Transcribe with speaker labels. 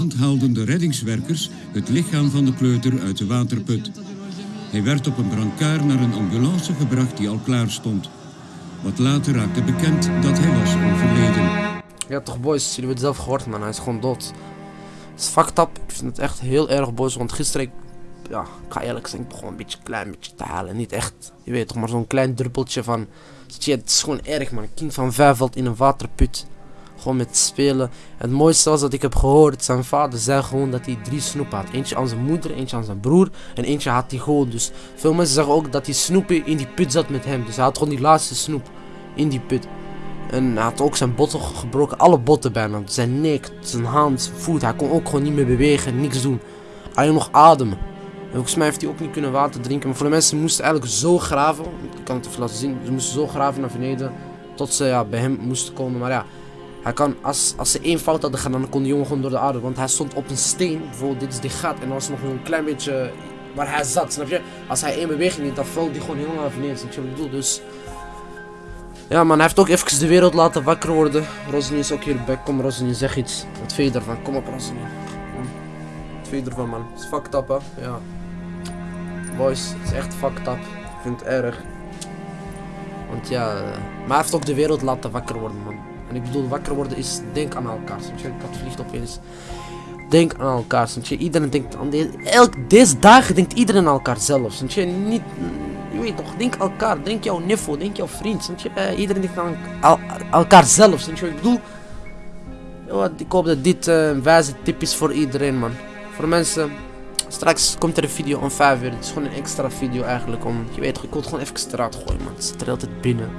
Speaker 1: avond haalden de reddingswerkers het lichaam van de kleuter uit de waterput. Hij werd op een brancard naar een ambulance gebracht die al klaar stond. Wat later raakte bekend dat hij was overleden.
Speaker 2: Ja toch boys, jullie hebben het zelf gehoord man, hij is gewoon dood. Het is fucked up, ik vind het echt heel erg boys, want gisteren, ja, ik ga eerlijk zijn, ik begon een beetje klein beetje te halen. Niet echt, je weet toch, maar zo'n klein druppeltje van, shit, het is gewoon erg man. Een kind van vijf valt in een waterput, gewoon met spelen. Het mooiste was dat ik heb gehoord, zijn vader zei gewoon dat hij drie snoepen had. Eentje aan zijn moeder, eentje aan zijn broer en eentje had hij gewoon. Dus veel mensen zeggen ook dat die snoepen in die put zat met hem. Dus hij had gewoon die laatste snoep in die put. En hij had ook zijn botten gebroken, alle botten bijna. Zijn nek, zijn hand, voet. Hij kon ook gewoon niet meer bewegen, niks doen. Alleen nog ademen. En volgens mij heeft hij ook niet kunnen water drinken. Maar voor de mensen moesten eigenlijk zo graven. Ik kan het even laten zien. Ze moesten zo graven naar beneden. Tot ze ja, bij hem moesten komen. Maar ja, hij kan, als, als ze één fout hadden gedaan, dan kon die jongen gewoon door de aarde. Want hij stond op een steen. Bijvoorbeeld, dit is die gat. En er was nog een klein beetje waar hij zat, snap je? Als hij één beweging deed, dan valt hij gewoon helemaal naar beneden. Snap je wat ik bedoel? Dus... Ja man, hij heeft ook even de wereld laten wakker worden. Rosny is ook hierbij. Kom Rosny, zeg iets. Wat vind je ervan? Kom op Rosny. Wat vind je ervan man? Het is fucked up hè? Ja. Boys, het is echt fucked up. Ik vind het erg. Want ja, eh, maar hij heeft ook de wereld laten wakker worden man. En ik bedoel, wakker worden is denk aan elkaar. Snap je? Ik vliegt opeens. Denk aan elkaar, je? Iedereen denkt aan deze... Elk, dagen denkt iedereen aan elkaar zelf, snap je? Niet... Je weet toch, denk elkaar. Denk jouw niffel, denk jouw vriend, je? Eh, iedereen denkt aan elkaar zelf, snap je ik bedoel? Ja, ik hoop dat dit eh, een wijze tip is voor iedereen, man. Voor mensen... Straks komt er een video om 5 uur. Het is gewoon een extra video eigenlijk om... Je weet ik wil het gewoon even eruit gooien, man. Het zit er altijd binnen.